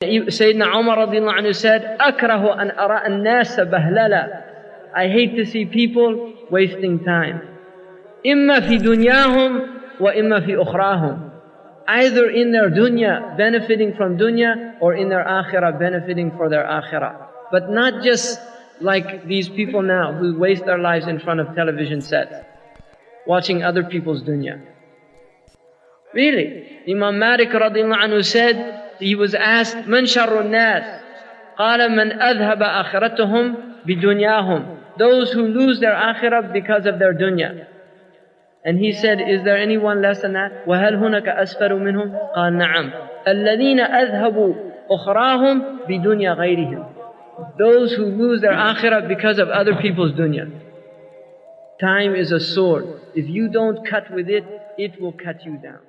Sayyidina Umar عنه said, "أكره an أرى الناس بهللا." I hate to see people wasting time. إما في دنياهم وإما في أخراهم. Either in their dunya, benefiting from dunya, or in their akhirah, benefiting for their akhirah. But not just like these people now who waste their lives in front of television sets, watching other people's dunya. Really, Imam Malik anhu said, he was asked, من شر الناس? قال من أذهب آخرتهم بدنياهم. Those who lose their akhirah because of their dunya. And he said, is there anyone less than that? وهل هناك أسفل منهم؟ قال نعم. الذين أذهبوا أخراهم بدنيا غيرهم. Those who lose their akhirah because of other people's dunya. Time is a sword. If you don't cut with it, it will cut you down.